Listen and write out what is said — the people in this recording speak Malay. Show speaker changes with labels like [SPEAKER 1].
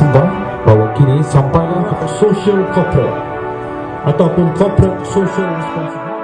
[SPEAKER 1] Sida bahawa kini sampai social corporate ataupun corporate social responsibility.